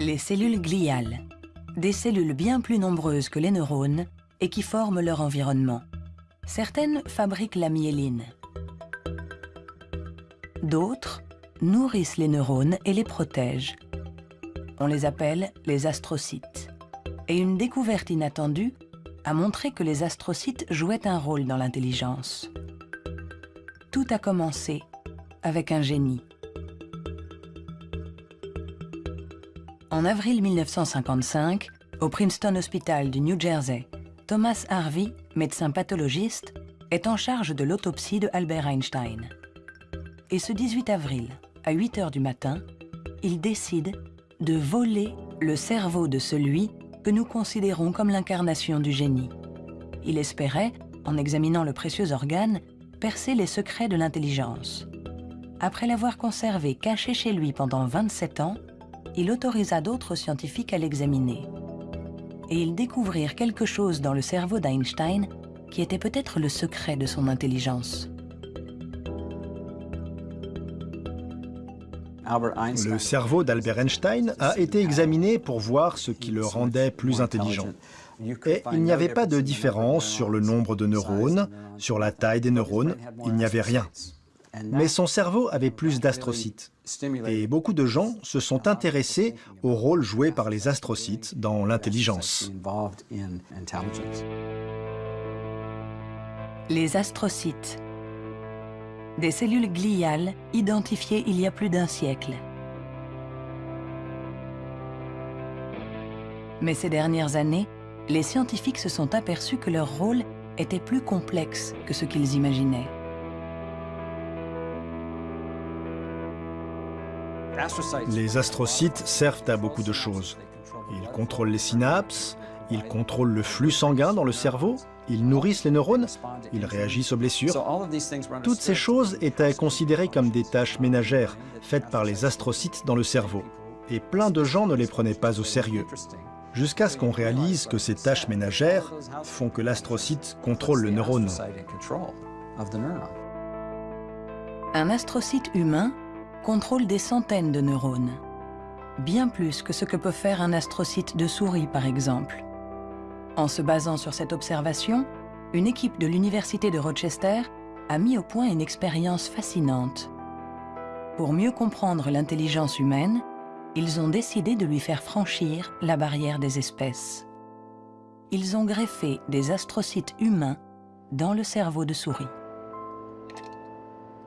Les cellules gliales, des cellules bien plus nombreuses que les neurones et qui forment leur environnement. Certaines fabriquent la myéline. D'autres nourrissent les neurones et les protègent. On les appelle les astrocytes. Et une découverte inattendue a montré que les astrocytes jouaient un rôle dans l'intelligence. Tout a commencé avec un génie. En avril 1955, au Princeton Hospital du New Jersey, Thomas Harvey, médecin pathologiste, est en charge de l'autopsie de Albert Einstein. Et ce 18 avril, à 8 heures du matin, il décide de voler le cerveau de celui que nous considérons comme l'incarnation du génie. Il espérait, en examinant le précieux organe, percer les secrets de l'intelligence. Après l'avoir conservé caché chez lui pendant 27 ans, il autorisa d'autres scientifiques à l'examiner. Et ils découvrirent quelque chose dans le cerveau d'Einstein qui était peut-être le secret de son intelligence. Le cerveau d'Albert Einstein a été examiné pour voir ce qui le rendait plus intelligent. Et il n'y avait pas de différence sur le nombre de neurones, sur la taille des neurones, il n'y avait rien. Mais son cerveau avait plus d'astrocytes. Et beaucoup de gens se sont intéressés au rôle joué par les astrocytes dans l'intelligence. Les astrocytes. Des cellules gliales identifiées il y a plus d'un siècle. Mais ces dernières années, les scientifiques se sont aperçus que leur rôle était plus complexe que ce qu'ils imaginaient. Les astrocytes servent à beaucoup de choses. Ils contrôlent les synapses, ils contrôlent le flux sanguin dans le cerveau, ils nourrissent les neurones, ils réagissent aux blessures. Toutes ces choses étaient considérées comme des tâches ménagères faites par les astrocytes dans le cerveau. Et plein de gens ne les prenaient pas au sérieux. Jusqu'à ce qu'on réalise que ces tâches ménagères font que l'astrocyte contrôle le neurone. Un astrocyte humain contrôle des centaines de neurones, bien plus que ce que peut faire un astrocyte de souris par exemple. En se basant sur cette observation, une équipe de l'Université de Rochester a mis au point une expérience fascinante. Pour mieux comprendre l'intelligence humaine, ils ont décidé de lui faire franchir la barrière des espèces. Ils ont greffé des astrocytes humains dans le cerveau de souris.